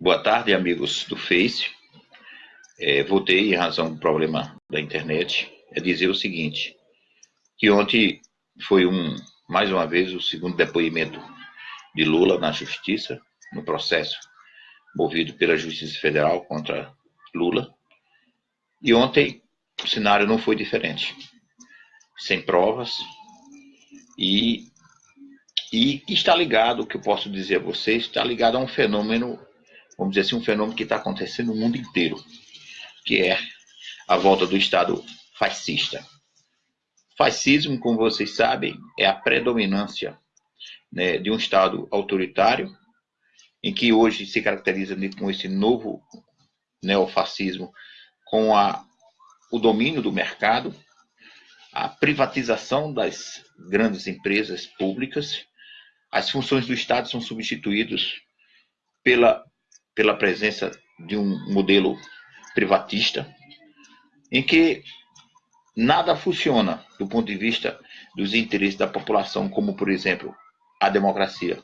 Boa tarde, amigos do Face. É, voltei em razão do problema da internet. É dizer o seguinte, que ontem foi um, mais uma vez, o segundo depoimento de Lula na justiça, no processo movido pela Justiça Federal contra Lula. E ontem o cenário não foi diferente. Sem provas e, e está ligado, o que eu posso dizer a vocês, está ligado a um fenômeno, vamos dizer assim, um fenômeno que está acontecendo no mundo inteiro, que é a volta do Estado fascista. Fascismo, como vocês sabem, é a predominância né, de um Estado autoritário, em que hoje se caracteriza com esse novo neofascismo, com a, o domínio do mercado, a privatização das grandes empresas públicas, as funções do Estado são substituídas pela, pela presença de um modelo privatista, em que nada funciona do ponto de vista dos interesses da população, como, por exemplo, a democracia.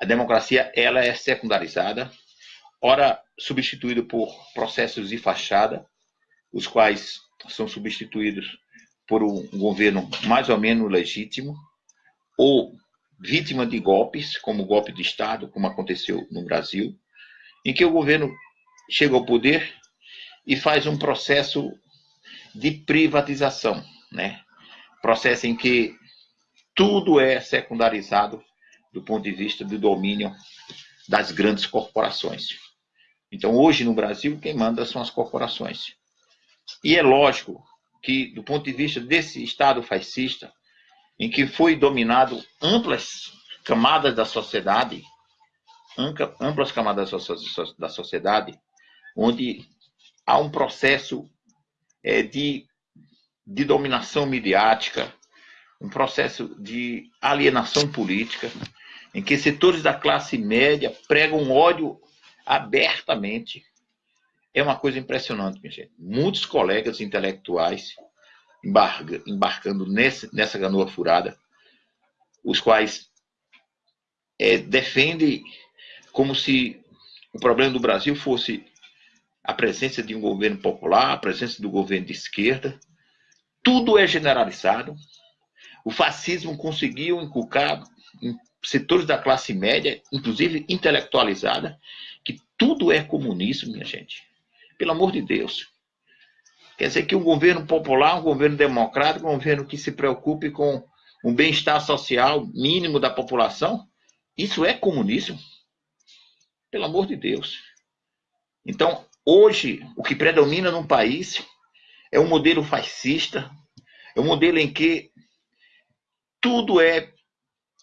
A democracia ela é secundarizada, ora substituída por processos de fachada, os quais são substituídos por um governo mais ou menos legítimo, ou vítima de golpes, como o golpe de Estado, como aconteceu no Brasil, em que o governo chega ao poder e faz um processo de privatização, né? Processo em que tudo é secundarizado do ponto de vista do domínio das grandes corporações. Então, hoje no Brasil, quem manda são as corporações. E é lógico que, do ponto de vista desse Estado fascista, em que foi dominado amplas camadas da sociedade, amplas camadas da sociedade, onde há um processo é, de, de dominação midiática, um processo de alienação política, em que setores da classe média pregam ódio abertamente. É uma coisa impressionante, minha gente. Muitos colegas intelectuais embarca, embarcando nesse, nessa canoa furada, os quais é, defendem como se o problema do Brasil fosse a presença de um governo popular, a presença do governo de esquerda, tudo é generalizado. O fascismo conseguiu inculcar em setores da classe média, inclusive intelectualizada, que tudo é comunismo, minha gente. Pelo amor de Deus. Quer dizer que um governo popular, um governo democrático, um governo que se preocupe com um bem-estar social mínimo da população, isso é comunismo. Pelo amor de Deus. Então, Hoje, o que predomina num país é um modelo fascista, é um modelo em que tudo é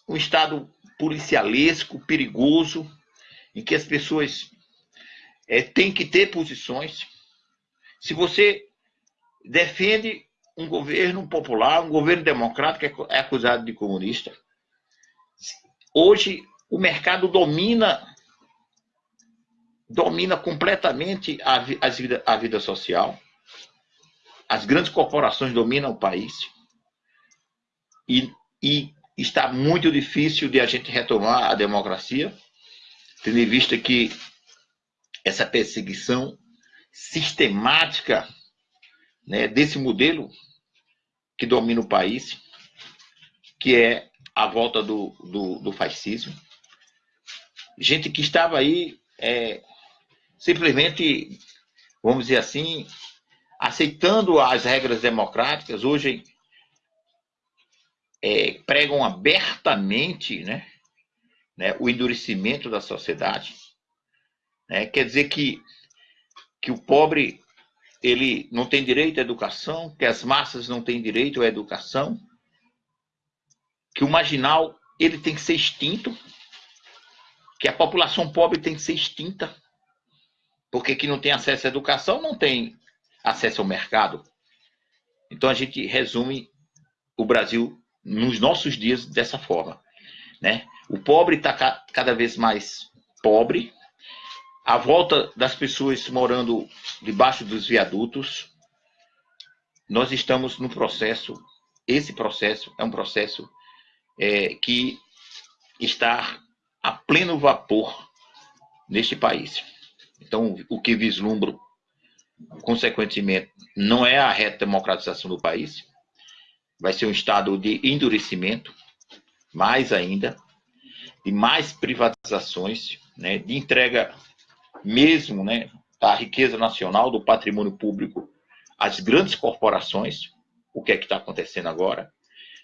um estado policialesco, perigoso, em que as pessoas é, têm que ter posições. Se você defende um governo popular, um governo democrático, é acusado de comunista. Hoje, o mercado domina domina completamente a, a, vida, a vida social. As grandes corporações dominam o país. E, e está muito difícil de a gente retomar a democracia, tendo em vista que essa perseguição sistemática né, desse modelo que domina o país, que é a volta do, do, do fascismo. Gente que estava aí é, simplesmente, vamos dizer assim, aceitando as regras democráticas, hoje é, pregam abertamente né, né, o endurecimento da sociedade. Né? Quer dizer que, que o pobre ele não tem direito à educação, que as massas não têm direito à educação, que o marginal ele tem que ser extinto, que a população pobre tem que ser extinta, porque quem não tem acesso à educação não tem acesso ao mercado. Então a gente resume o Brasil nos nossos dias dessa forma. Né? O pobre está cada vez mais pobre, a volta das pessoas morando debaixo dos viadutos. Nós estamos no processo, esse processo é um processo é, que está a pleno vapor neste país. Então, o que vislumbro, consequentemente, não é a redemocratização do país, vai ser um estado de endurecimento, mais ainda, de mais privatizações, né, de entrega mesmo né, da riqueza nacional, do patrimônio público às grandes corporações, o que é que está acontecendo agora,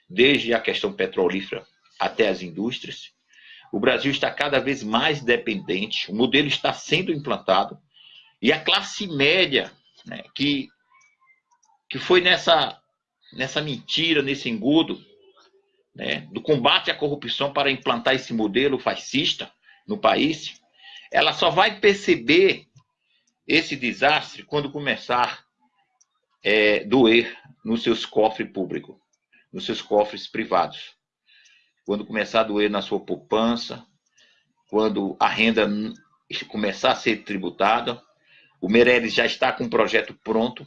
desde a questão petrolífera até as indústrias. O Brasil está cada vez mais dependente, o modelo está sendo implantado, e a classe média, né, que, que foi nessa, nessa mentira, nesse engodo, né, do combate à corrupção para implantar esse modelo fascista no país, ela só vai perceber esse desastre quando começar é, doer nos seus cofres públicos, nos seus cofres privados. Quando começar a doer na sua poupança, quando a renda começar a ser tributada, o Meirelles já está com o projeto pronto,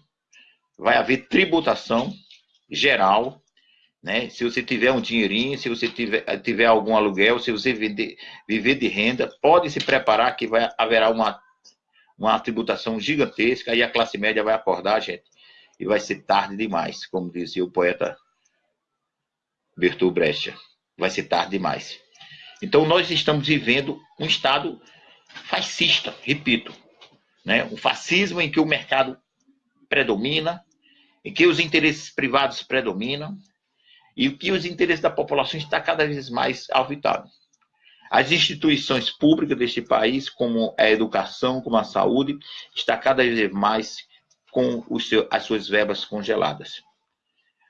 vai haver tributação geral, né? Se você tiver um dinheirinho, se você tiver, tiver algum aluguel, se você vender, viver de renda, pode se preparar que vai, haverá uma, uma tributação gigantesca e a classe média vai acordar, gente e vai ser tarde demais, como dizia o poeta Bertolt Brecht. Vai ser tarde demais. Então, nós estamos vivendo um Estado fascista, repito, né? um fascismo em que o mercado predomina, em que os interesses privados predominam e que os interesses da população está cada vez mais alvitados. As instituições públicas deste país, como a educação, como a saúde, está cada vez mais com seu, as suas verbas congeladas.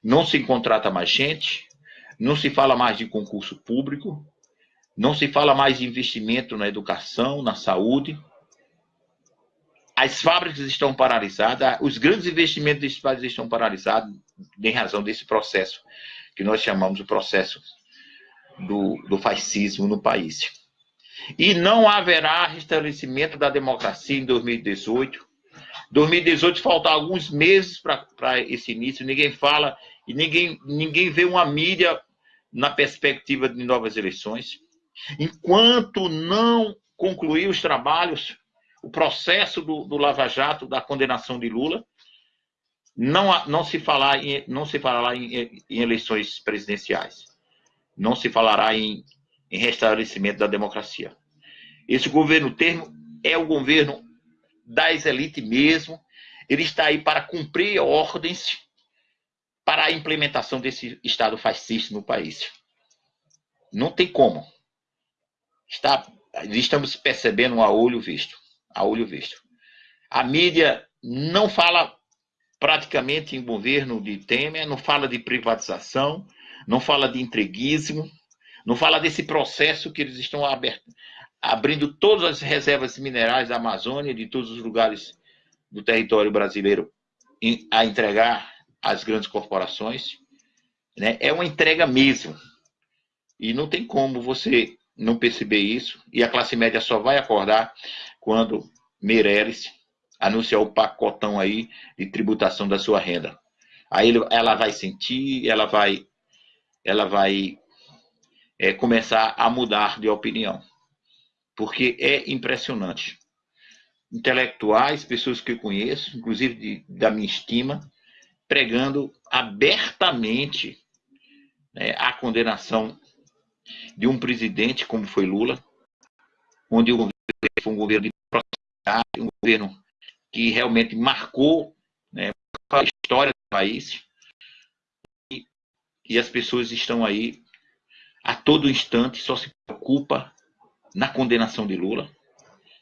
Não se contrata mais gente, não se fala mais de concurso público, não se fala mais de investimento na educação, na saúde. As fábricas estão paralisadas, os grandes investimentos desse país estão paralisados em razão desse processo, que nós chamamos de processo do, do fascismo no país. E não haverá restabelecimento da democracia em 2018 2018 faltam alguns meses para esse início, ninguém fala e ninguém, ninguém vê uma mídia na perspectiva de novas eleições. Enquanto não concluir os trabalhos, o processo do, do Lava Jato, da condenação de Lula, não, não se falar em, não se falará em, em eleições presidenciais. Não se falará em, em restabelecimento da democracia. Esse governo termo é o governo das elites mesmo. Ele está aí para cumprir ordens para a implementação desse Estado fascista no país. Não tem como. Está, estamos percebendo a olho visto. A olho visto. A mídia não fala praticamente em governo de Temer, não fala de privatização, não fala de entreguismo, não fala desse processo que eles estão abertos, abrindo todas as reservas minerais da Amazônia, de todos os lugares do território brasileiro, a entregar às grandes corporações. Né? É uma entrega mesmo. E não tem como você não perceber isso. E a classe média só vai acordar quando Meirelles anunciar o pacotão aí de tributação da sua renda. Aí ela vai sentir, ela vai, ela vai é, começar a mudar de opinião porque é impressionante. Intelectuais, pessoas que eu conheço, inclusive de, da minha estima, pregando abertamente né, a condenação de um presidente como foi Lula, onde o governo foi um governo de prosperidade, um governo que realmente marcou né, a história do país, e, e as pessoas estão aí a todo instante só se preocupa na condenação de Lula.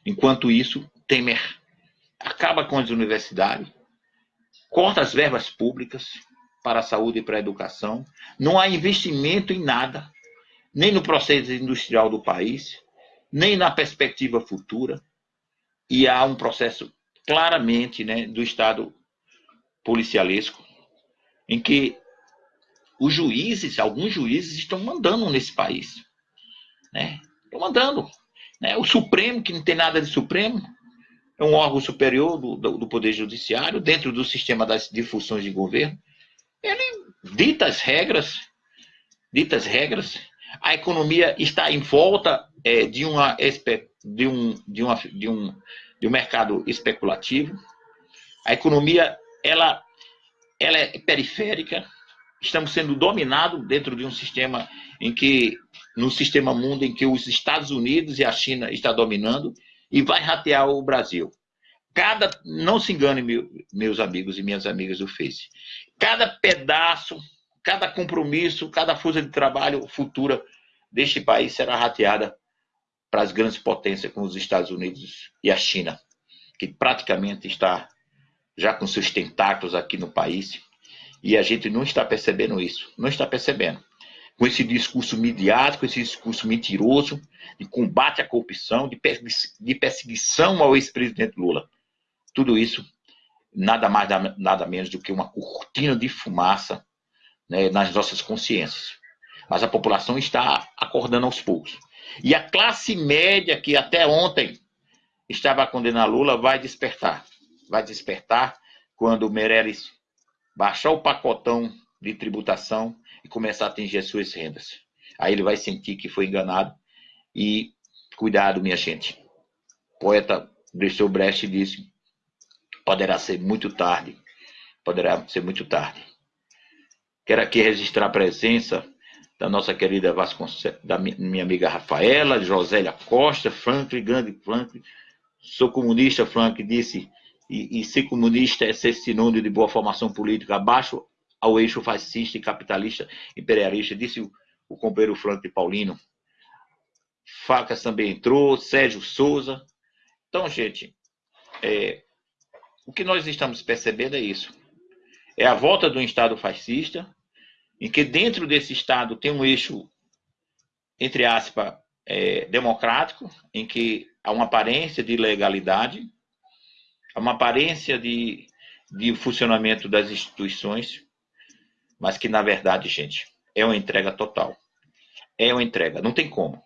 Enquanto isso, Temer acaba com as universidades, corta as verbas públicas para a saúde e para a educação, não há investimento em nada, nem no processo industrial do país, nem na perspectiva futura, e há um processo claramente né, do Estado policialesco, em que os juízes, alguns juízes estão mandando nesse país. Né? Estou mandando. Né? O Supremo, que não tem nada de Supremo, é um órgão superior do, do, Poder Judiciário, dentro do sistema das difusões de governo. Ele dita as regras, dita as regras. A economia está em volta é, de uma de um, de uma, de um de um mercado especulativo. A economia, ela, ela é periférica. Estamos sendo dominados dentro de um sistema em que, no sistema mundo em que os Estados Unidos e a China estão dominando e vai ratear o Brasil. Cada, não se engane, meu, meus amigos e minhas amigas do Face. Cada pedaço, cada compromisso, cada força de trabalho futura deste país será rateada para as grandes potências como os Estados Unidos e a China, que praticamente está já com seus tentáculos aqui no país, e a gente não está percebendo isso, não está percebendo. Com esse discurso midiático, esse discurso mentiroso, de combate à corrupção, de perseguição ao ex-presidente Lula. Tudo isso, nada mais, nada menos do que uma cortina de fumaça né, nas nossas consciências. Mas a população está acordando aos poucos. E a classe média, que até ontem estava condenando Lula, vai despertar. Vai despertar quando o Meirelles baixar o pacotão de tributação e começar a atingir as suas rendas. Aí ele vai sentir que foi enganado e cuidado, minha gente. O poeta Brecht disse: poderá ser muito tarde. Poderá ser muito tarde. Quero aqui registrar a presença da nossa querida Vasconcelos, da minha amiga Rafaela, Josélia Costa, Franklin, grande Franklin. Sou comunista, Franklin disse, e, e ser comunista é ser sinônimo de boa formação política, abaixo ao eixo fascista e capitalista imperialista, disse o, companheiro Franklin Paulino. Facas também entrou, Sérgio Souza. Então, gente, é, o que nós estamos percebendo é isso. É a volta do Estado fascista, em que dentro desse Estado tem um eixo, entre aspas, é, democrático, em que há uma aparência de legalidade, há uma aparência de, de funcionamento das instituições, mas que, na verdade, gente, é uma entrega total. É uma entrega, não tem como.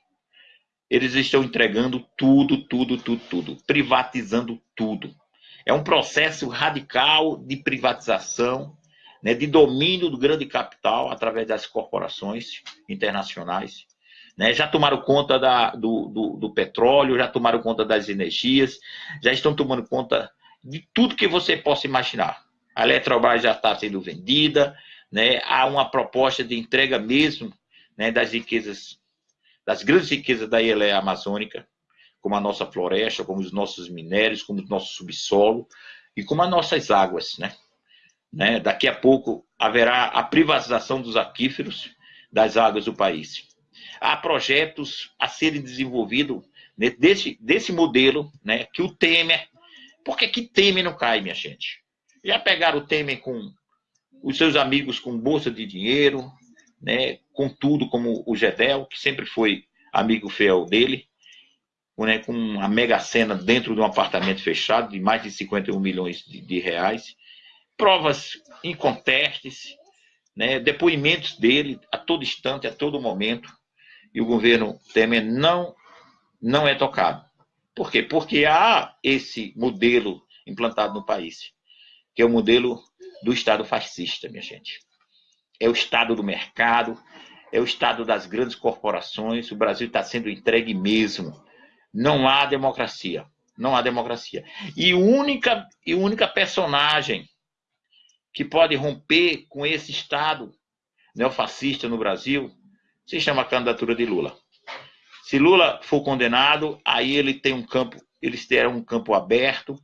Eles estão entregando tudo, tudo, tudo, tudo, privatizando tudo. É um processo radical de privatização né, de domínio do grande capital através das corporações internacionais. Né, já tomaram conta da, do, do, do, petróleo, já tomaram conta das energias, já estão tomando conta de tudo que você possa imaginar. A Eletrobras já está sendo vendida, né, há uma proposta de entrega mesmo né, das riquezas, das grandes riquezas da ilha amazônica, como a nossa floresta, como os nossos minérios, como o nosso subsolo e como as nossas águas, né? Né? Daqui a pouco haverá a privatização dos aquíferos das águas do país. Há projetos a serem desenvolvidos né, desse, desse modelo né, que o Temer. Por que, que Temer não cai, minha gente? Já pegaram o Temer com os seus amigos com bolsa de dinheiro, né, com tudo, como o Gedel, que sempre foi amigo fiel dele, né, com a mega cena dentro de um apartamento fechado de mais de 51 milhões de, de reais provas incontestes, né, depoimentos dele a todo instante, a todo momento, e o governo Temer não, não é tocado. Por quê? Porque há esse modelo implantado no país, que é o modelo do Estado fascista, minha gente. É o Estado do mercado, é o Estado das grandes corporações, o Brasil está sendo entregue mesmo. Não há democracia. Não há democracia. E única, e única personagem que pode romper com esse Estado neofascista no Brasil, se chama a candidatura de Lula. Se Lula for condenado, aí ele tem um campo, eles terão um campo aberto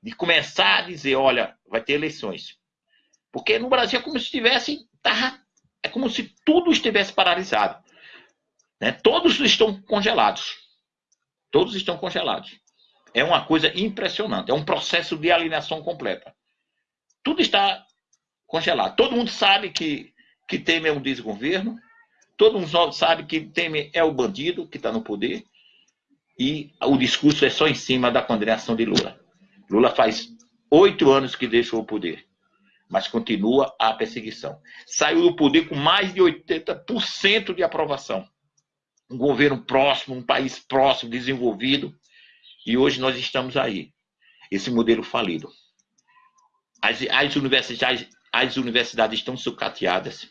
de começar a dizer, olha, vai ter eleições. Porque no Brasil é como se tivesse, tá, é como se tudo estivesse paralisado. Né? Todos estão congelados. Todos estão congelados. É uma coisa impressionante. É um processo de alienação completa. Tudo está congelado. Todo mundo sabe que, que Temer é um desgoverno, todo mundo sabe que Temer é o bandido que está no poder, e o discurso é só em cima da condenação de Lula. Lula faz oito anos que deixou o poder, mas continua a perseguição. Saiu do poder com mais de 80% de aprovação. Um governo próximo, um país próximo, desenvolvido, e hoje nós estamos aí. Esse modelo falido. As, as universidades as universidades estão sucateadas.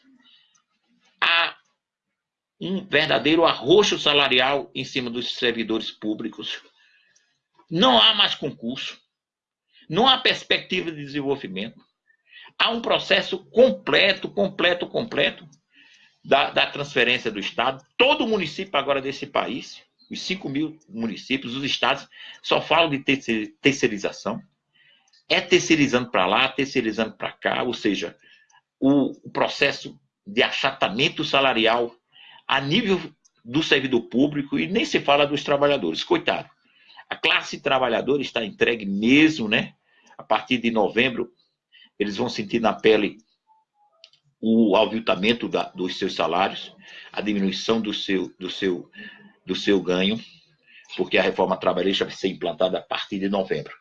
Há um verdadeiro arroxo salarial em cima dos servidores públicos. Não há mais concurso. Não há perspectiva de desenvolvimento. Há um processo completo, completo, completo da, da transferência do Estado. Todo município agora desse país, os 5 mil municípios, os estados, só falam de terceirização. É terceirizando para lá, terceirizando para cá, ou seja, o, o processo de achatamento salarial a nível do servidor público e nem se fala dos trabalhadores. Coitado. A classe trabalhadora está entregue mesmo, né? A partir de novembro, eles vão sentir na pele o aviltamento da, dos seus salários, a diminuição do seu, do, seu, do seu ganho, porque a reforma trabalhista vai ser implantada a partir de novembro.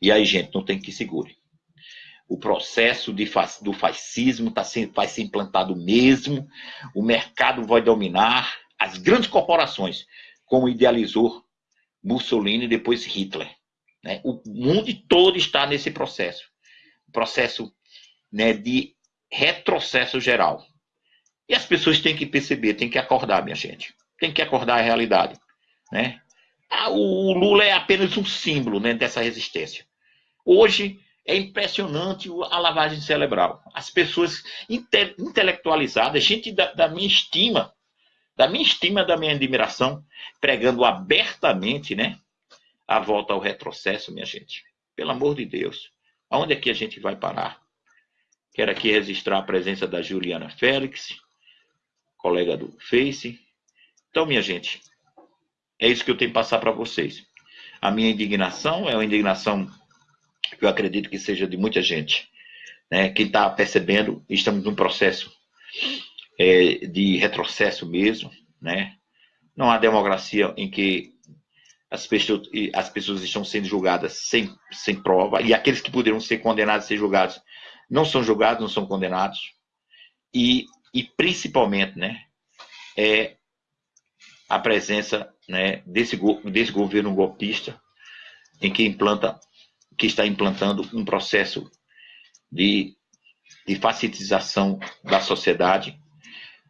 E aí, gente, não tem que segure. O processo de, do fascismo tá vai ser implantado mesmo, o mercado vai dominar, as grandes corporações, como idealizou Mussolini e depois Hitler. Né? O mundo todo está nesse processo. Processo né, de retrocesso geral. E as pessoas têm que perceber, têm que acordar, minha gente. Tem que acordar a realidade. Né? Ah, o Lula é apenas um símbolo né, dessa resistência. Hoje é impressionante a lavagem cerebral. As pessoas inte intelectualizadas, gente da, da minha estima, da minha estima, da minha admiração, pregando abertamente, né, a volta ao retrocesso, minha gente. Pelo amor de Deus, aonde é que a gente vai parar? Quero aqui registrar a presença da Juliana Félix, colega do Face. Então, minha gente, é isso que eu tenho que passar para vocês. A minha indignação é uma indignação que eu acredito que seja de muita gente. Né? Quem está percebendo, estamos num processo é, de retrocesso mesmo. Né? Não há democracia em que as pessoas, as pessoas estão sendo julgadas sem, sem prova, e aqueles que poderiam ser condenados a ser julgados não são julgados, não são condenados. E, e principalmente, né, é a presença né, desse, desse governo golpista em que implanta, que está implantando um processo de, de facilitização da sociedade,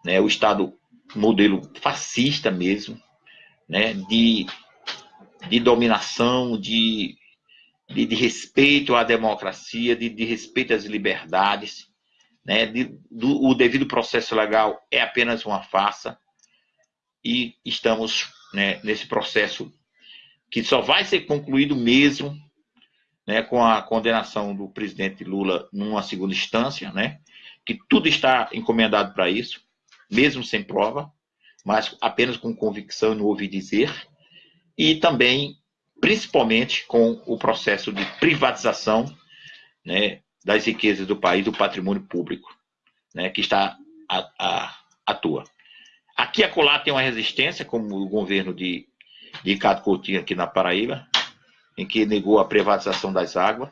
né, o Estado modelo fascista mesmo, né, de de dominação, de, de, de, respeito à democracia, de, de respeito às liberdades. Né? De, do, o devido processo legal é apenas uma farsa e estamos né, nesse processo que só vai ser concluído mesmo né, com a condenação do presidente Lula numa segunda instância, né, que tudo está encomendado para isso, mesmo sem prova, mas apenas com convicção no ouvir dizer e também, principalmente, com o processo de privatização né, das riquezas do país, do patrimônio público, né, que está a, a, atua. Aqui a Colar tem uma resistência, como o governo de, de Ricardo Coutinho aqui na Paraíba, em que negou a privatização das águas,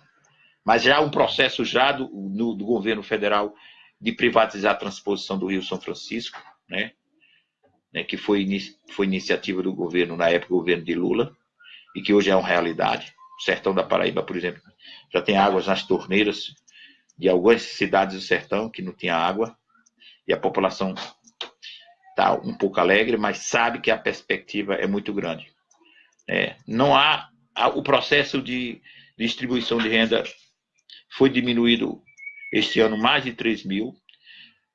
mas já um processo já do, no, do governo federal de privatizar a transposição do Rio São Francisco, né? Né, que foi, foi iniciativa do governo, na época, o governo de Lula, e que hoje é uma realidade. O sertão da Paraíba, por exemplo, já tem águas nas torneiras de algumas cidades do sertão que não tinha água, e a população está um pouco alegre, mas sabe que a perspectiva é muito grande. É, não há, há, o processo de distribuição de renda foi diminuído este ano mais de 3 mil,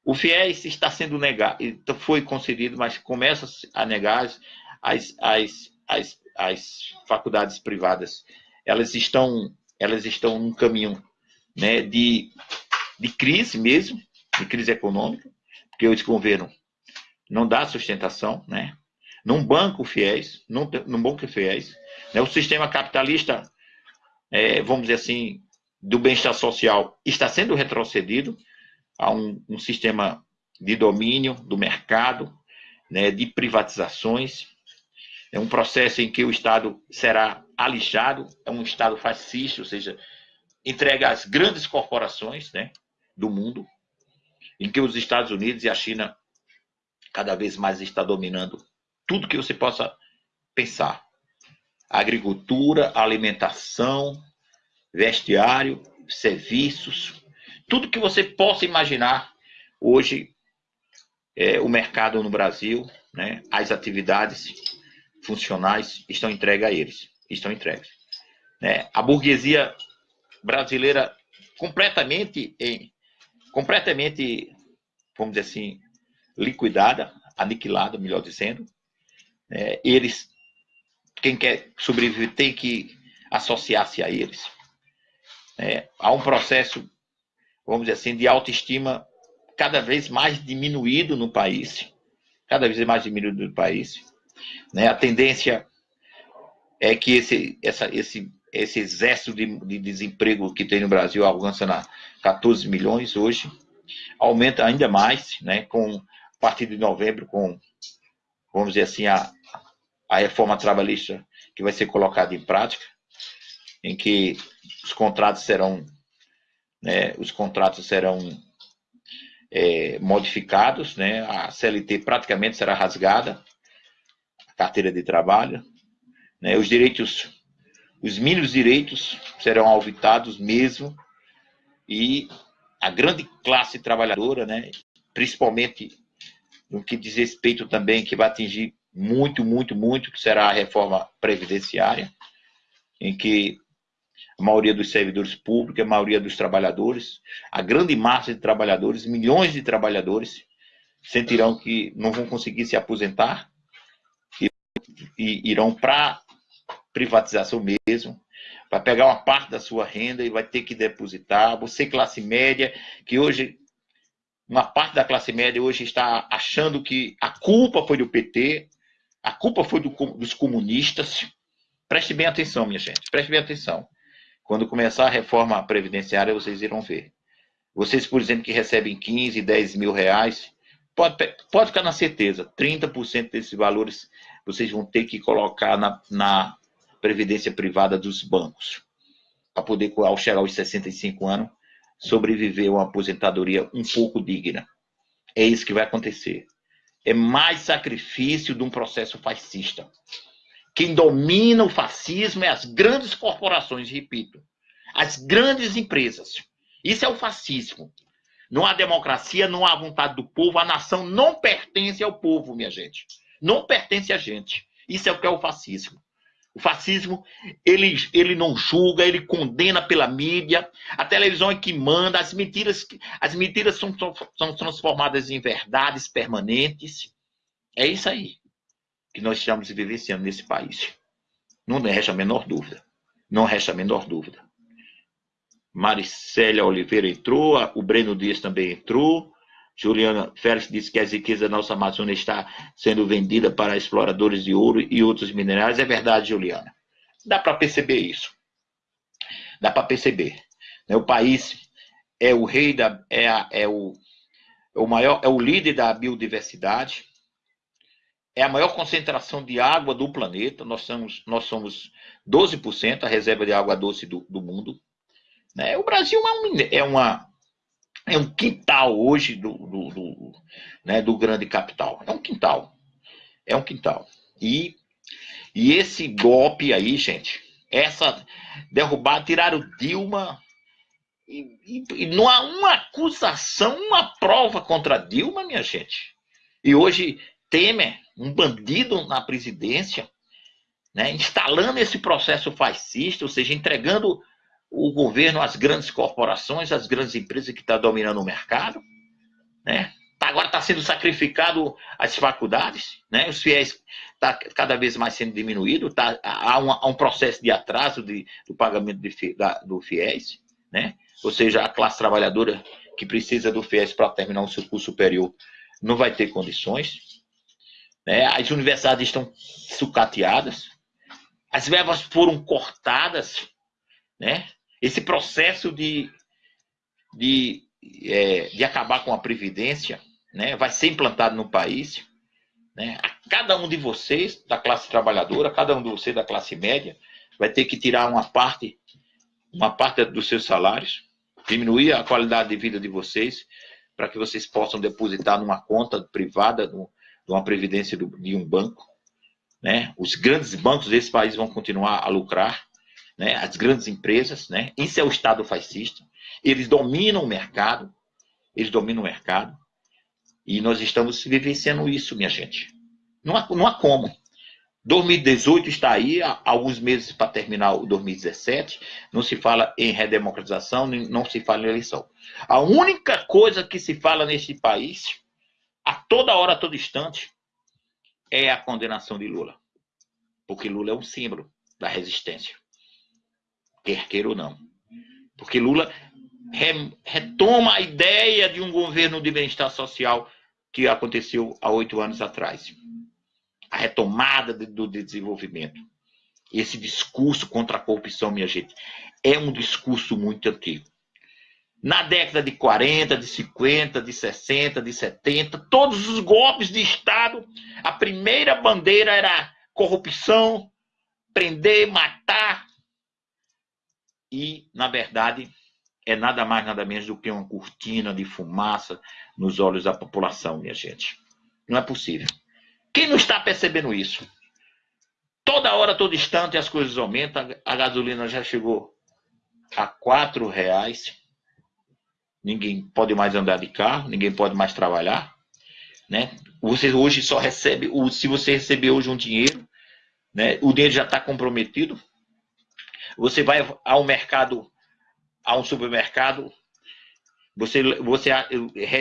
o FIES está sendo negado, então foi concedido, mas começa a negar as, as, as, as faculdades privadas. Elas estão, elas estão num caminho né, de, de crise mesmo, de crise econômica, porque esse governo não dá sustentação, né? não banca o FIES, não, não banca o FIES. Né? O sistema capitalista, é, vamos dizer assim, do bem-estar social está sendo retrocedido, a um, um sistema de domínio do mercado, né, de privatizações. É um processo em que o Estado será alixado, é um Estado fascista, ou seja, entrega às grandes corporações né, do mundo, em que os Estados Unidos e a China cada vez mais está dominando tudo que você possa pensar. Agricultura, alimentação, vestiário, serviços, tudo que você possa imaginar hoje é, o mercado no Brasil, né, as atividades funcionais estão entregues a eles. estão entregues. Né? A burguesia brasileira completamente, em, completamente, vamos dizer assim, liquidada, aniquilada, melhor dizendo. É, eles, quem quer sobreviver tem que associar-se a eles. É, há um processo, vamos dizer assim, de autoestima cada vez mais diminuído no país, cada vez mais diminuído no país. Né? A tendência é que esse, essa, esse, esse excesso de, de desemprego que tem no Brasil alcança 14 milhões hoje, aumenta ainda mais, né? com, a partir de novembro, com, vamos dizer assim, a, a reforma trabalhista que vai ser colocada em prática, em que os contratos serão, né, os contratos serão é, modificados, né, a CLT praticamente será rasgada, a carteira de trabalho, né, os direitos, os mínimos direitos serão auditados mesmo, e a grande classe trabalhadora, né, principalmente no que diz respeito também, que vai atingir muito, muito, muito, que será a reforma previdenciária, em que a maioria dos servidores públicos, a maioria dos trabalhadores, a grande massa de trabalhadores, milhões de trabalhadores, sentirão que não vão conseguir se aposentar e, e irão para privatização mesmo, vai pegar uma parte da sua renda e vai ter que depositar. Você, classe média, que hoje, uma parte da classe média hoje está achando que a culpa foi do PT, a culpa foi do, dos comunistas. Preste bem atenção, minha gente, preste bem atenção. Quando começar a reforma previdenciária, vocês irão ver. Vocês, por exemplo, que recebem 15, 10 mil reais, pode, pode ficar na certeza, 30% desses valores vocês vão ter que colocar na, na previdência privada dos bancos, para poder, ao chegar aos 65 anos, sobreviver a uma aposentadoria um pouco digna. É isso que vai acontecer. É mais sacrifício de um processo fascista. Quem domina o fascismo é as grandes corporações, repito, as grandes empresas. Isso é o fascismo. Não há democracia, não há vontade do povo, a nação não pertence ao povo, minha gente. Não pertence a gente. Isso é o que é o fascismo. O fascismo, ele, ele não julga, ele condena pela mídia, a televisão é que manda, as mentiras, as mentiras são, são transformadas em verdades permanentes. É isso aí que nós estamos vivenciando nesse país. Não resta a menor dúvida. Não resta a menor dúvida. Maricélia Oliveira entrou, o Breno Dias também entrou. Juliana Félix disse que a riqueza da nossa Amazônia está sendo vendida para exploradores de ouro e outros minerais. É verdade, Juliana. Dá para perceber isso. Dá para perceber. Né? O país é o rei da. É, a, é, o, é o maior, é o líder da biodiversidade é a maior concentração de água do planeta. Nós somos, nós somos 12% a reserva de água doce do, do mundo. Né? O Brasil é, é, uma, é um quintal hoje do, do, do, né, do grande capital. É um quintal. É um quintal. E, e esse golpe aí, gente, essa derrubar, tiraram Dilma. E, e, e não há uma acusação, uma prova contra Dilma, minha gente. E hoje Temer, um bandido na presidência, né, instalando esse processo fascista, ou seja, entregando o governo às grandes corporações, às grandes empresas que estão tá dominando o mercado, né? Tá, agora está sendo sacrificado as faculdades, né? Os fiéis está cada vez mais sendo diminuído, tá, há, um, há um processo de atraso de, do pagamento de, da, do fiéis, né? Ou seja, a classe trabalhadora que precisa do fiéis para terminar o seu curso superior não vai ter condições, né? As universidades estão sucateadas, as verbas foram cortadas, né? Esse processo de, de, é, de acabar com a previdência, né? Vai ser implantado no país, né? A cada um de vocês da classe trabalhadora, cada um de vocês da classe média, vai ter que tirar uma parte, uma parte dos seus salários, diminuir a qualidade de vida de vocês, para que vocês possam depositar numa conta privada, no, de uma previdência de um banco. Né? Os grandes bancos desse país vão continuar a lucrar, né? as grandes empresas. Né? Isso é o Estado fascista. Eles dominam o mercado, eles dominam o mercado, e nós estamos vivenciando isso, minha gente. Não há, não há como. 2018 está aí, há alguns meses para terminar o 2017. Não se fala em redemocratização, não se fala em eleição. A única coisa que se fala nesse país, a toda hora, a todo instante, é a condenação de Lula. Porque Lula é um símbolo da resistência. Quer queira ou não. Porque Lula retoma a ideia de um governo de bem-estar social que aconteceu há oito anos atrás a retomada do desenvolvimento. Esse discurso contra a corrupção, minha gente, é um discurso muito antigo. Na década de 40, de 50, de 60, de 70, todos os golpes de Estado, a primeira bandeira era corrupção, prender, matar. E, na verdade, é nada mais, nada menos do que uma cortina de fumaça nos olhos da população, minha gente. Não é possível. Quem não está percebendo isso? Toda hora, todo instante, as coisas aumentam. A gasolina já chegou a quatro reais. Ninguém pode mais andar de carro, ninguém pode mais trabalhar. Né? Você hoje só recebe, se você receber hoje um dinheiro, né, o dinheiro já está comprometido. Você vai ao mercado, a um supermercado, você, você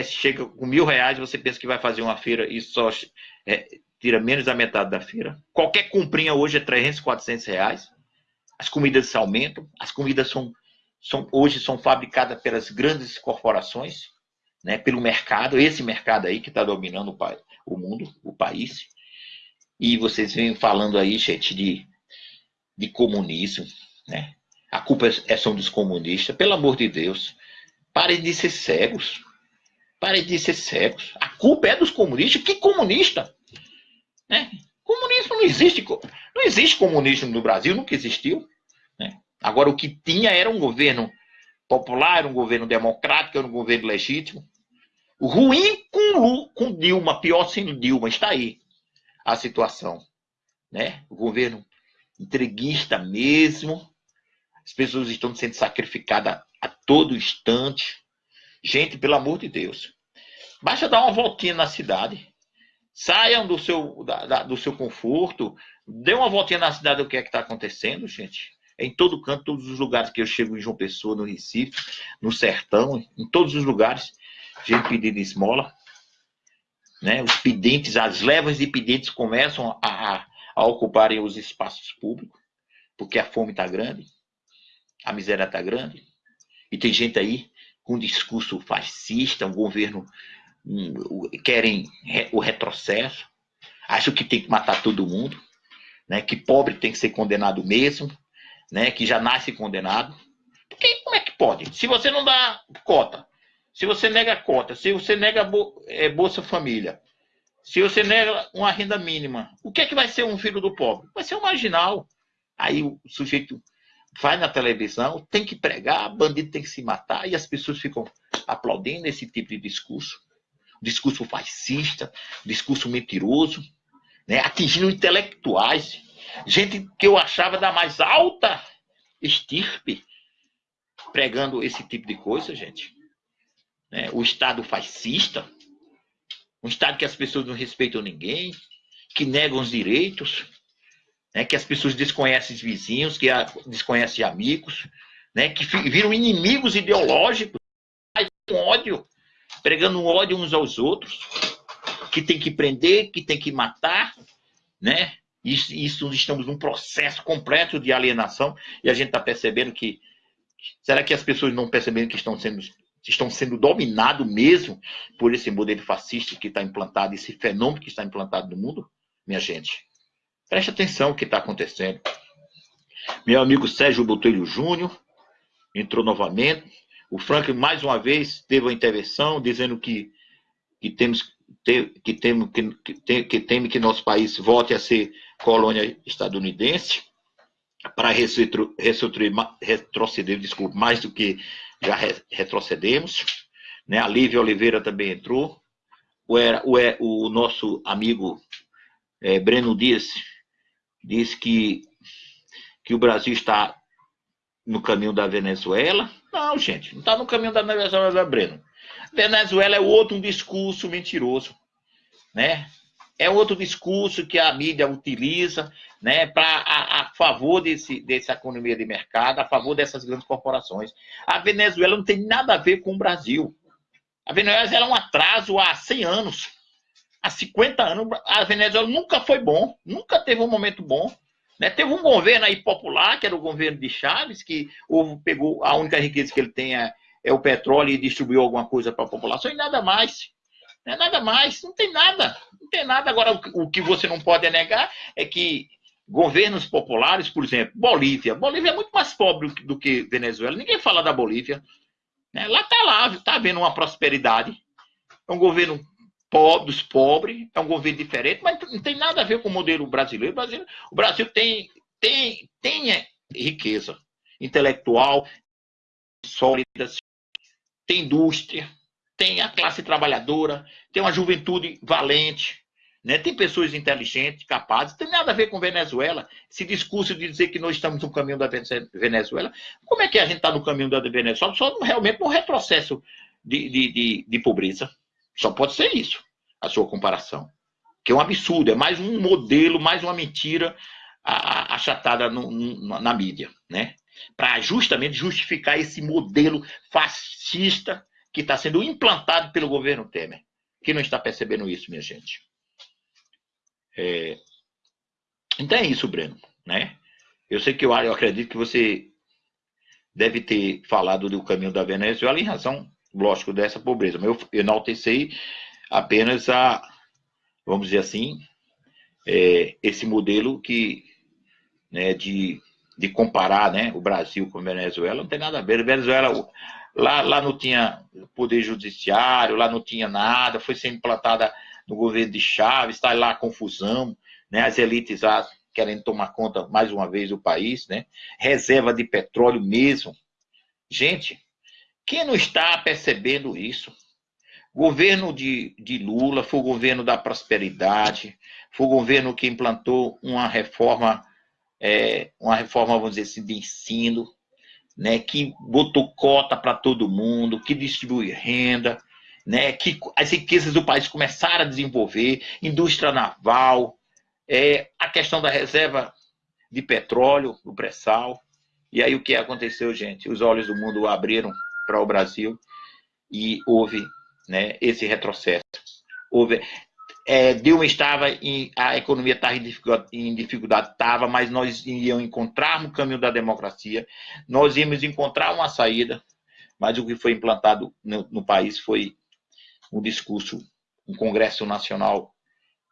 chega com mil reais, você pensa que vai fazer uma feira e só é, tira menos da metade da feira. Qualquer comprinha hoje é 300, 400 reais. As comidas aumentam, as comidas são, são hoje são fabricadas pelas grandes corporações, né, pelo mercado, esse mercado aí que está dominando o, o, mundo, o país. E vocês vêm falando aí, gente, de, de comunismo, né? A culpa é, são dos comunistas, pelo amor de Deus. Parem de ser cegos. Parem de ser cegos. A culpa é dos comunistas. Que comunista? Né? Comunismo não existe. Não existe comunismo no Brasil, nunca existiu. Agora, o que tinha era um governo popular, um governo democrático, um governo legítimo. Ruim com, com Dilma, pior sem Dilma, está aí a situação. Né? O governo entreguista mesmo. As pessoas estão sendo sacrificadas a todo instante. Gente, pelo amor de Deus. Basta dar uma voltinha na cidade. Saiam do seu, da, da, do seu conforto. Dê uma voltinha na cidade o que é que está acontecendo, gente. Em todo canto, todos os lugares que eu chego em João Pessoa, no Recife, no Sertão, em todos os lugares, gente pedindo esmola. Né? Os pedintes, as levas de pedintes começam a, a, ocuparem os espaços públicos, porque a fome está grande, a miséria está grande. E tem gente aí com discurso fascista, um governo querem o retrocesso, acham que tem que matar todo mundo, né? que pobre tem que ser condenado mesmo, né? que já nasce condenado. Porque como é que pode? Se você não dá cota, se você nega cota, se você nega é, Bolsa Família, se você nega uma renda mínima, o que é que vai ser um filho do pobre? Vai ser um marginal. Aí o sujeito vai na televisão, tem que pregar, bandido tem que se matar, e as pessoas ficam aplaudindo esse tipo de discurso discurso fascista, discurso mentiroso, né? atingindo intelectuais, gente que eu achava da mais alta estirpe, pregando esse tipo de coisa, gente. Né? O Estado fascista, um Estado que as pessoas não respeitam ninguém, que negam os direitos, né? que as pessoas desconhecem os vizinhos, que desconhecem amigos, né? que viram inimigos ideológicos, com ódio pregando ódio uns aos outros, que tem que prender, que tem que matar, né? Isso, isso estamos num processo completo de alienação e a gente está percebendo que será que as pessoas não percebem que estão sendo estão sendo dominados mesmo por esse modelo fascista que está implantado, esse fenômeno que está implantado no mundo, minha gente. Preste atenção no que está acontecendo. Meu amigo Sérgio Botelho Júnior entrou novamente. O Franklin, mais uma vez, teve uma intervenção dizendo que, que temos que, temos, que, que, que teme que nosso país volte a ser colônia estadunidense para retroceder, desculpa, mais do que já retrocedemos. Né? A Lívia Oliveira também entrou. O, o, o nosso amigo é, Breno Dias disse que, que o Brasil está no caminho da Venezuela. Não, gente, não está no caminho da Venezuela, Breno. Venezuela é outro um discurso mentiroso, né? É outro discurso que a mídia utiliza né, para a, a, favor desse, dessa economia de mercado, a favor dessas grandes corporações. A Venezuela não tem nada a ver com o Brasil. A Venezuela é um atraso há 100 anos. Há 50 anos, a Venezuela nunca foi bom, nunca teve um momento bom. Né? Teve um governo aí popular, que era o governo de Chaves, que pegou a única riqueza que ele tem é, é o petróleo e distribuiu alguma coisa para a população e nada mais. Não é nada mais, não tem nada. Não tem nada. Agora, o, que você não pode negar é que governos populares, por exemplo, Bolívia. Bolívia é muito mais pobre do que Venezuela. Ninguém fala da Bolívia. Né? Lá está lá, está havendo uma prosperidade. É um governo pobre, dos pobres, é um governo diferente, mas não tem nada a ver com o modelo brasileiro. O Brasil, o Brasil tem, tem, tem riqueza intelectual sólida, tem indústria, tem a classe trabalhadora, tem uma juventude valente, né? tem pessoas inteligentes, capazes, tem nada a ver com Venezuela. Esse discurso de dizer que nós estamos no caminho da Venezuela, como é que a gente está no caminho da Venezuela? Só realmente no retrocesso de, de, de, de pobreza. Só pode ser isso, a sua comparação. Que é um absurdo, é mais um modelo, mais uma mentira achatada no, na mídia, né? Para justamente justificar esse modelo fascista que está sendo implantado pelo governo Temer. Quem não está percebendo isso, minha gente? É... Então é isso, Breno. Né? Eu sei que eu, eu acredito que você deve ter falado do caminho da Venezuela em razão, lógico, dessa pobreza. Mas eu enaltecei apenas a, vamos dizer assim, é, esse modelo que, né, de, de comparar né, o Brasil com a Venezuela, não tem nada a ver. A Venezuela, Lá, lá não tinha poder judiciário, lá não tinha nada, foi sendo implantada no governo de Chaves, está lá a confusão, né? as elites lá querendo tomar conta mais uma vez do país, né? reserva de petróleo mesmo. Gente, quem não está percebendo isso? Governo de, de Lula foi o governo da prosperidade, foi o governo que implantou uma reforma, é, uma reforma, vamos dizer assim, de ensino, né, que botou cota para todo mundo, que distribui renda, né, que as riquezas do país começaram a desenvolver, indústria naval, é, a questão da reserva de petróleo, o pré-sal. E aí o que aconteceu, gente? Os olhos do mundo abriram para o Brasil e houve né, esse retrocesso. Houve, é, Dilma estava em, a economia estava em dificuldade, estava, mas nós íamos encontrar no caminho da democracia, nós íamos encontrar uma saída, mas o que foi implantado no, no país foi um discurso, um Congresso Nacional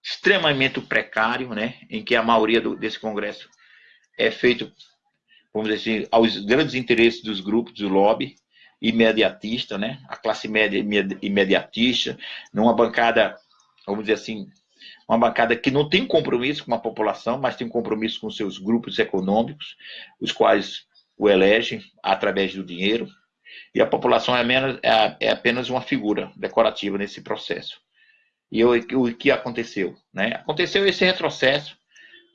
extremamente precário, né, em que a maioria do, desse Congresso é feito, vamos dizer assim, aos grandes interesses dos grupos do lobby, imediatista, né, a classe média imediatista, numa bancada vamos dizer assim, uma bancada que não tem compromisso com a população, mas tem compromisso com seus grupos econômicos, os quais o elegem através do dinheiro, e a população é, menos, é, é apenas uma figura decorativa nesse processo. E o, o que aconteceu? Né? Aconteceu esse retrocesso,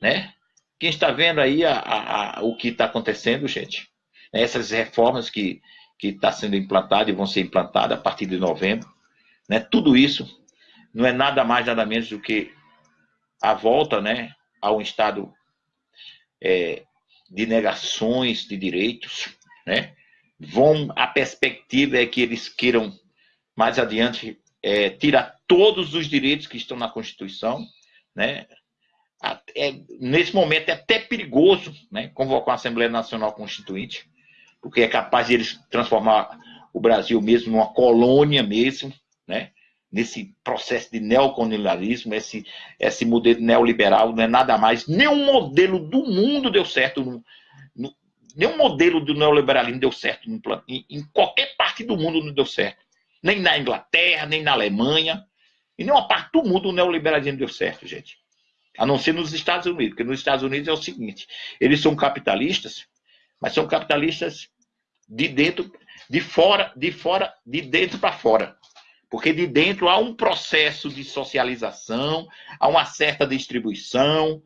né? Quem está vendo aí a, a, a, o que está acontecendo, gente? Essas reformas que que está sendo implantada e vão ser implantadas a partir de novembro, né? Tudo isso não é nada mais, nada menos do que a volta né, a um estado é, de negações de direitos. Né? Vão, a perspectiva é que eles queiram, mais adiante, é, tirar todos os direitos que estão na Constituição. Né? É, nesse momento é até perigoso né, convocar uma Assembleia Nacional Constituinte, porque é capaz de eles transformar o Brasil mesmo numa colônia mesmo, né? Nesse processo de neocolonialismo, esse, esse modelo neoliberal não é nada mais, nenhum modelo do mundo deu certo, no, no, nenhum modelo do neoliberalismo deu certo no, em, em, qualquer parte do mundo não deu certo, nem na Inglaterra, nem na Alemanha, em nenhuma parte do mundo o neoliberalismo deu certo, gente, a não ser nos Estados Unidos, porque nos Estados Unidos é o seguinte, eles são capitalistas, mas são capitalistas de dentro, de fora, de fora, de dentro para fora. Porque de dentro há um processo de socialização, há uma certa distribuição.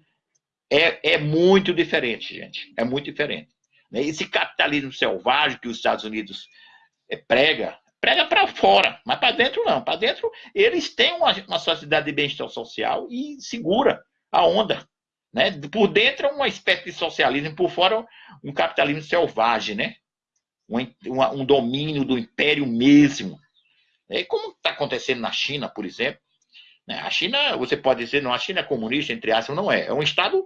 É, é muito diferente, gente. É muito diferente. Né? Esse capitalismo selvagem que os Estados Unidos é, prega, prega para fora, mas para dentro não. Para dentro eles têm uma, uma sociedade de bem-estar social e segura a onda. Né? Por dentro é uma espécie de socialismo, por fora um capitalismo selvagem, né? um, um domínio do império mesmo. É como está acontecendo na China, por exemplo. Né? A China, você pode dizer, não, a China é comunista, entre aspas, não é. É um Estado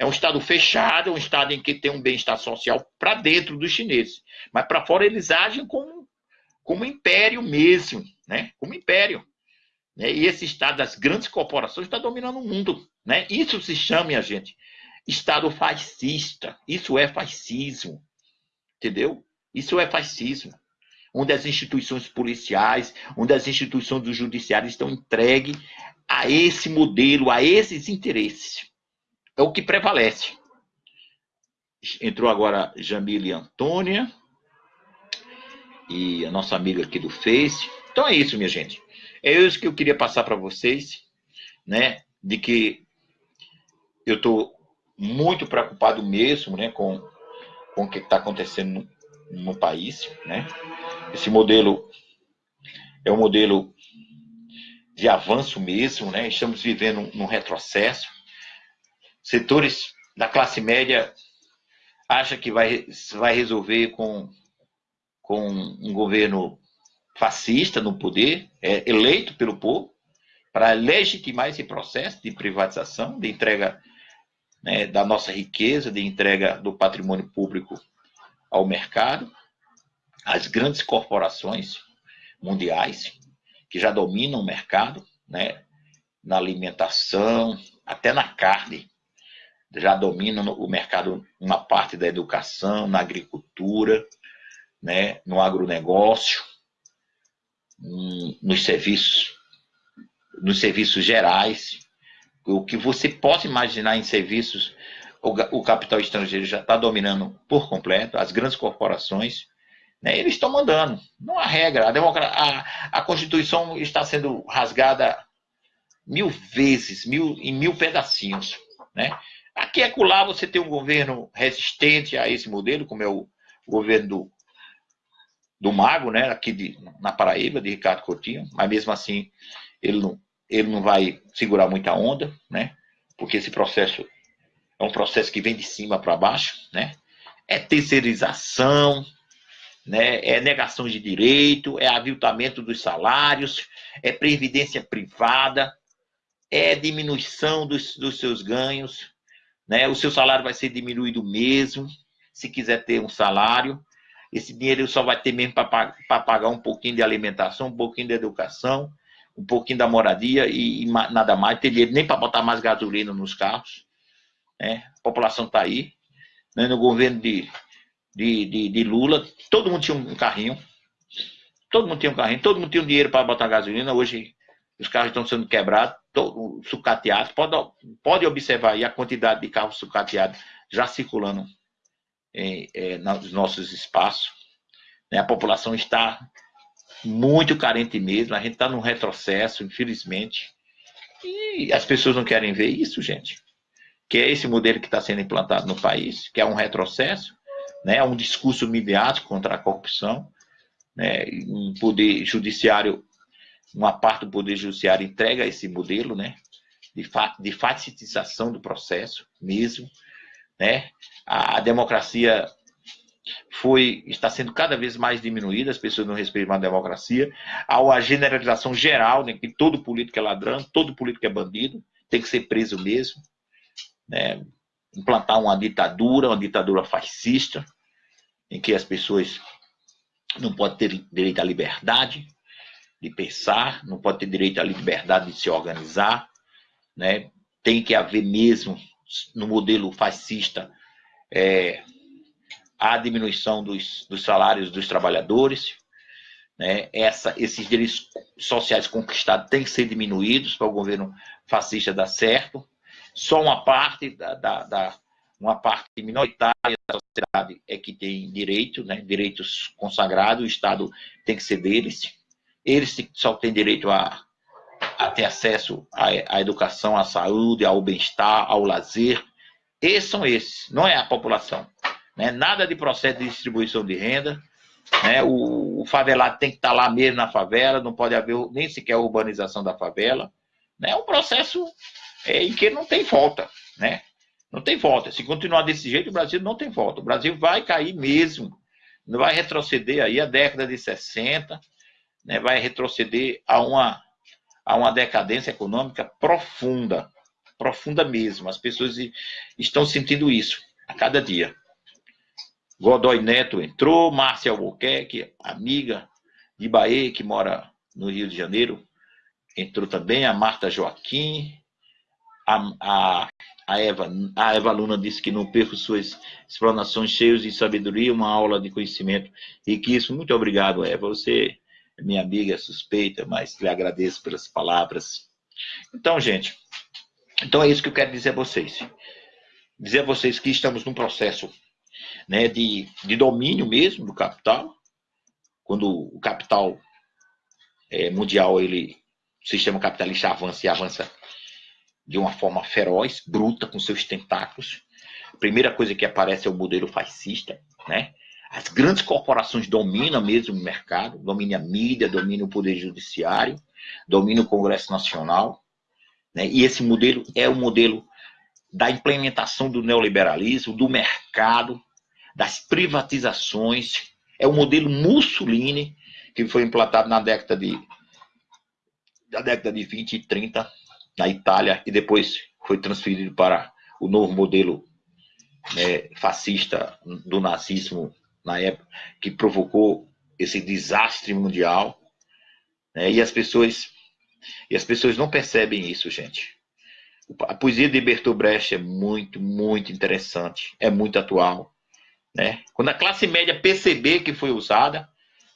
é um Estado fechado, é um Estado em que tem um bem-estar social para dentro dos chineses. Mas para fora eles agem como, como império mesmo, né? como império. Né? E esse Estado das grandes corporações está dominando o mundo. Né? Isso se chama, minha gente, Estado fascista. Isso é fascismo. Entendeu? Isso é fascismo. Onde as instituições policiais, onde as instituições do judiciário estão entregues a esse modelo, a esses interesses é o que prevalece. Entrou agora Jamile Antônia e a nossa amiga aqui do Face. Então é isso, minha gente. É isso que eu queria passar para vocês, né? De que eu estou muito preocupado mesmo, né? Com, com o que está acontecendo no, no país, né? Esse modelo é um modelo de avanço mesmo, né? Estamos vivendo um retrocesso setores da classe média acha que vai, vai resolver com, com um governo fascista no poder, é, eleito pelo povo, para legitimar esse processo de privatização, de entrega né, da nossa riqueza, de entrega do patrimônio público ao mercado, as grandes corporações mundiais que já dominam o mercado, né, na alimentação, até na carne, já dominam o mercado, uma parte da educação, na agricultura, né, no agronegócio, nos serviços, nos serviços gerais. O que você possa imaginar em serviços, o capital estrangeiro já está dominando por completo, as grandes corporações, né, eles estão mandando. Não há regra. A, a, a Constituição está sendo rasgada mil vezes, mil, em mil pedacinhos. Né? Aqui e acolá você tem um governo resistente a esse modelo, como é o governo do, do Mago, né, aqui de, na Paraíba, de Ricardo Coutinho, mas mesmo assim ele não, ele não vai segurar muita onda, né, porque esse processo é um processo que vem de cima para baixo, né, é terceirização, né, é negação de direito, é aviltamento dos salários, é previdência privada, é diminuição dos, dos seus ganhos, né? O seu salário vai ser diminuído mesmo, se quiser ter um salário. Esse dinheiro só vai ter mesmo para pagar um pouquinho de alimentação, um pouquinho de educação, um pouquinho da moradia e, e nada mais. Tem dinheiro nem para botar mais gasolina nos carros. Né? A população está aí. Né? No governo de, de, de, de, Lula, todo mundo tinha um carrinho. Todo mundo tinha um carrinho, todo mundo tinha um dinheiro para botar gasolina. Hoje os carros estão sendo quebrados sucateados. Pode, pode observar aí a quantidade de carros sucateados já circulando em, é, nos nossos espaços. Né? A população está muito carente mesmo, a gente está num retrocesso, infelizmente. E as pessoas não querem ver isso, gente. Que é esse modelo que está sendo implantado no país, que é um retrocesso, né? um discurso midiático contra a corrupção, né? um poder judiciário uma parte do Poder Judiciário entrega esse modelo né, de, fa de facilitação do processo mesmo. Né? A, a, democracia foi está sendo cada vez mais diminuída, as pessoas não respeitam a democracia. Há uma generalização geral, né, que todo político é ladrão, todo político é bandido, tem que ser preso mesmo. Né? Implantar uma ditadura, uma ditadura fascista, em que as pessoas não podem ter direito à liberdade, de pensar, não pode ter direito à liberdade de se organizar, né? tem que haver mesmo, no modelo fascista, é, a diminuição dos, dos salários dos trabalhadores, né? Essa, esses direitos sociais conquistados têm que ser diminuídos para o governo fascista dar certo. Só uma parte da, da, da uma parte minoritária da sociedade é que tem direito, né? direitos consagrados, o Estado tem que ser deles eles só têm direito a, a ter acesso à, à, educação, à saúde, ao bem-estar, ao lazer. Esses são esses, não é a população. Né? Nada de processo de distribuição de renda, Né? O, o, favelado tem que estar tá lá mesmo na favela, não pode haver nem sequer urbanização da favela. Né? É um processo é, em que não tem volta. Né? Não tem volta. Se continuar desse jeito, o Brasil não tem volta. O Brasil vai cair mesmo. Não vai retroceder aí a década de 60, né? vai retroceder a uma, a uma decadência econômica profunda. Profunda mesmo. As pessoas estão sentindo isso a cada dia. Godoy Neto entrou, Márcia Albuquerque, amiga de Bahia, que mora no Rio de Janeiro, entrou também, a Marta Joaquim, a, a, a, Eva, a Eva Luna disse que não perco suas explanações cheias de sabedoria, uma aula de conhecimento riquíssimo. Muito obrigado, Eva. Você é minha amiga suspeita, mas lhe agradeço pelas palavras. Então, gente, então é isso que eu quero dizer a vocês. Dizer a vocês que estamos num processo né, de, de domínio mesmo do capital, quando o capital é, mundial, ele, o sistema capitalista avança e avança de uma forma feroz, bruta, com seus tentáculos. A primeira coisa que aparece é o modelo fascista, né? As grandes corporações dominam mesmo o mercado, dominam a mídia, dominam o poder judiciário, dominam o Congresso Nacional, né? E esse modelo é o modelo da implementação do neoliberalismo, do mercado, das privatizações. É o modelo Mussolini, que foi implantado na década de, da década de 20 e 30 na Itália e depois foi transferido para o novo modelo né, fascista do nazismo na época, que provocou esse desastre mundial. Né, e as pessoas e as pessoas não percebem isso, gente. A poesia de Bertolt Brecht é muito, muito interessante, é muito atual. Né? Quando a classe média perceber que foi usada,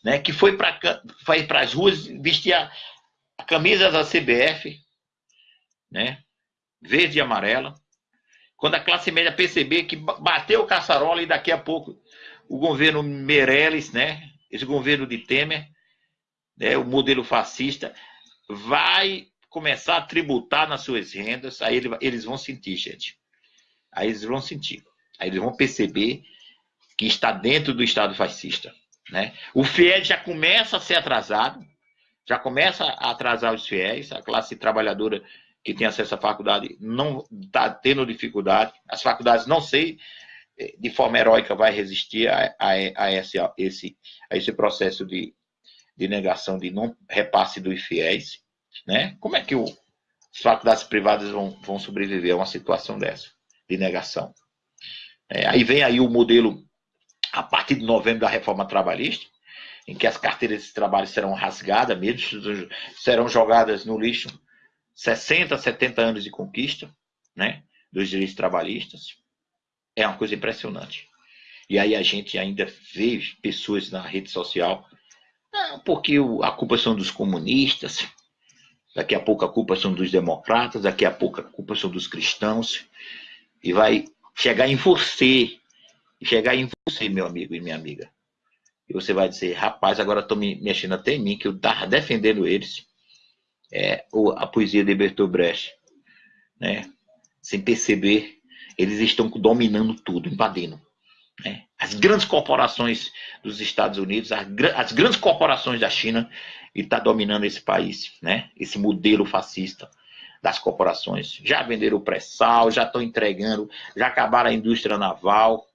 né, que foi para as ruas vestir a, a camisa da CBF, né, verde e amarela, quando a classe média perceber que bateu o caçarola e daqui a pouco o governo Meirelles, né, esse governo de Temer, né, o modelo fascista, vai começar a tributar nas suas rendas, aí eles vão sentir, gente. Aí eles vão sentir. Aí eles vão perceber que está dentro do Estado fascista. Né? O FIES já começa a ser atrasado, já começa a atrasar os fiéis, a classe trabalhadora que tem acesso à faculdade não está tendo dificuldade, as faculdades não sei eh, de forma heróica vai resistir a, a, a, esse, a, esse, a esse processo de, de negação de não repasse dos fiéis, né? Como é que o, as faculdades privadas vão, vão sobreviver a uma situação dessa, de negação? É, aí vem aí o modelo a partir de novembro da reforma trabalhista, em que as carteiras de trabalho serão rasgadas mesmo, serão jogadas no lixo 60, 70 anos de conquista né, dos direitos trabalhistas. É uma coisa impressionante. E aí a gente ainda vê pessoas na rede social, não, porque a culpa são dos comunistas, daqui a pouco a culpa são dos democratas, daqui a pouco a culpa são dos cristãos, e vai chegar em você chegar em você, meu amigo e minha amiga. E você vai dizer, rapaz, agora estão me mexendo até em mim, que eu estava defendendo eles. É, a poesia de Bertolt Brecht. Né? Sem perceber, eles estão dominando tudo, invadindo. Né? As grandes corporações dos Estados Unidos, as, as grandes corporações da China, está dominando esse país, né? esse modelo fascista das corporações. Já venderam o pré-sal, já estão entregando, já acabaram a indústria naval,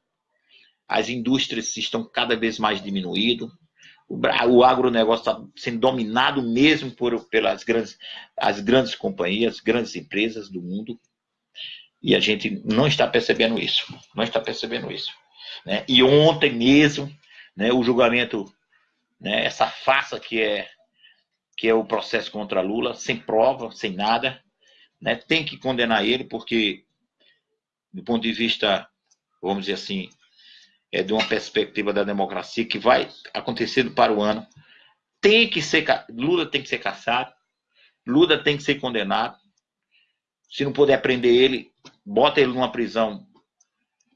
as indústrias estão cada vez mais diminuindo, o, agronegócio está sendo dominado mesmo por, pelas grandes, as grandes companhias, grandes empresas do mundo, e a gente não está percebendo isso, não está percebendo isso. Né? E ontem mesmo, né, o julgamento, né, essa farsa que é, que é o processo contra Lula, sem prova, sem nada, né, tem que condenar ele, porque, do ponto de vista, vamos dizer assim, é, de uma perspectiva da democracia que vai acontecer para o ano. Tem que ser Lula tem que ser caçado, Lula tem que ser condenado. Se não puder prender ele, bota ele numa prisão,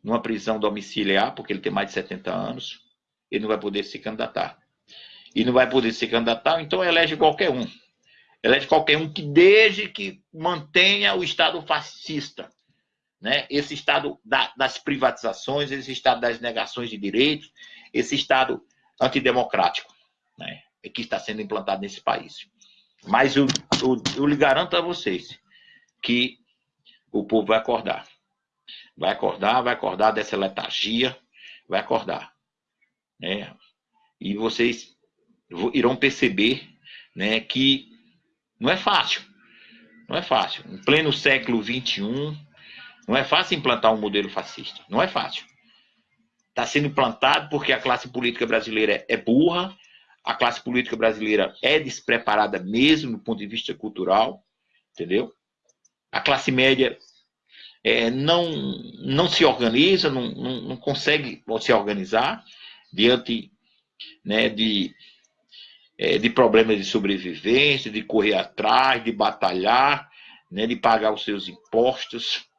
numa prisão domiciliar, porque ele tem mais de 70 anos, ele não vai poder se candidatar. E não vai poder se candidatar, então elege qualquer um. Elege qualquer um que desde que mantenha o Estado fascista né? esse estado da, das privatizações, esse estado das negações de direitos, esse estado antidemocrático né, que está sendo implantado nesse país. Mas eu, eu, eu lhe garanto a vocês que o povo vai acordar. Vai acordar, vai acordar dessa letargia, vai acordar. Né? E vocês irão perceber né, que não é fácil. Não é fácil. Em pleno século XXI, não é fácil implantar um modelo fascista. Não é fácil. Está sendo implantado porque a classe política brasileira é burra, a classe política brasileira é despreparada mesmo do ponto de vista cultural, entendeu? A classe média é, não, não se organiza, não, não, não, consegue se organizar diante né, de, é, de problemas de sobrevivência, de correr atrás, de batalhar, né, de pagar os seus impostos.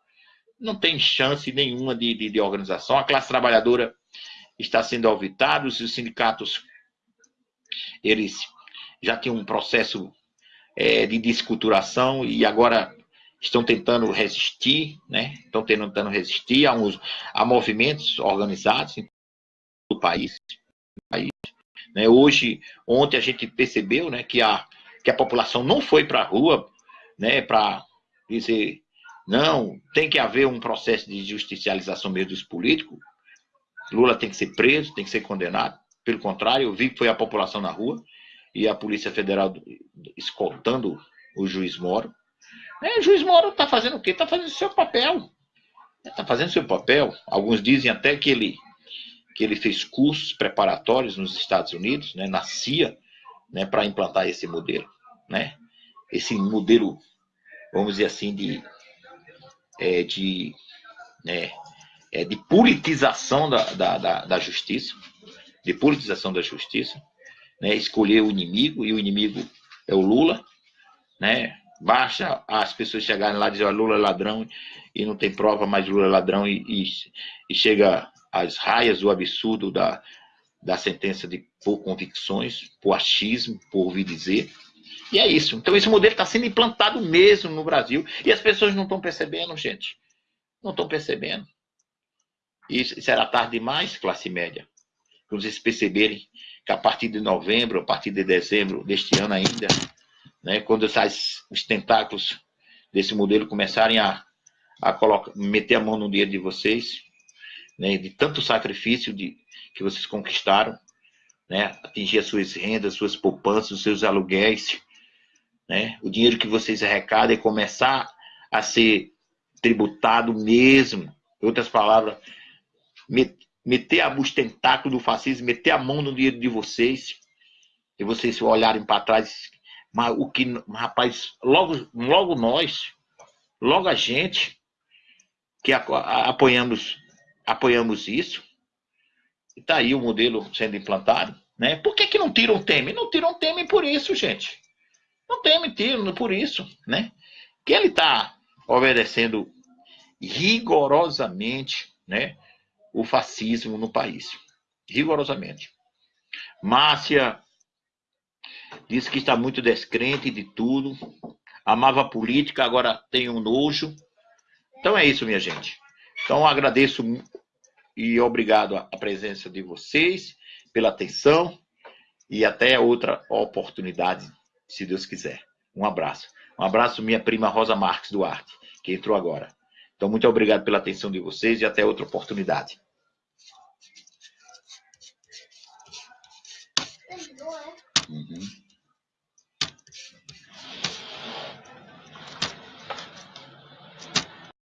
Não tem chance nenhuma de, de, de organização. A classe trabalhadora está sendo alvitada, os sindicatos eles já tinham um processo é, de desculturação e agora estão tentando resistir, né? Estão tentando resistir a, uns, a movimentos organizados do país. país né? Hoje, ontem a gente percebeu, né, que a que a população não foi para a rua, né, para dizer não, tem que haver um processo de justicialização mesmo dos políticos. Lula tem que ser preso, tem que ser condenado. Pelo contrário, eu vi que foi a população na rua e a Polícia Federal escoltando o juiz Moro. É, o juiz Moro está fazendo o quê? Está fazendo o seu papel. Está fazendo o seu papel. Alguns dizem até que ele, que ele fez cursos preparatórios nos Estados Unidos, né, na CIA, né, para implantar esse modelo. Né? Esse modelo, vamos dizer assim, de, é, de, né, é, de politização da, da, da, da justiça. De politização da justiça. Né, escolher o inimigo, e o inimigo é o Lula, né? Basta as pessoas chegarem lá e dizer, Lula é ladrão e não tem prova, mas Lula é ladrão e, e, e chega às raias do absurdo da, da sentença de por convicções, por achismo, por ouvir dizer. E é isso. Então esse modelo está sendo implantado mesmo no Brasil e as pessoas não estão percebendo, gente. Não estão percebendo. Isso será tarde demais, classe média. Quando vocês perceberem que a partir de novembro, a partir de dezembro deste ano ainda, né, quando essas, os tentáculos desse modelo começarem a, a colocar, meter a mão no dia de vocês, né, de tanto sacrifício de, que vocês conquistaram, né, atingir as suas rendas, suas poupanças, os seus aluguéis, né, o dinheiro que vocês arrecadam e começar a ser tributado mesmo, em outras palavras, meter a, os tentáculos do fascismo, meter a mão no dinheiro de vocês, e vocês olharem para trás mas o que, rapaz, logo, logo nós, logo a gente que apoiamos, apoiamos isso, está aí o modelo sendo implantado, né? Por que, que não tiram o Temer? Não tiram o Temer por isso, gente. Não Temer tiram por isso, né? Que ele está obedecendo rigorosamente, né? O fascismo no país. Rigorosamente. Márcia Disse que está muito descrente de tudo. Amava a política, agora tem um nojo. Então é isso, minha gente. Então agradeço e obrigado a presença de vocês, pela atenção e até outra oportunidade, se Deus quiser. Um abraço. Um abraço, minha prima Rosa Marques Duarte, que entrou agora. Então, muito obrigado pela atenção de vocês e até outra oportunidade. Uhum.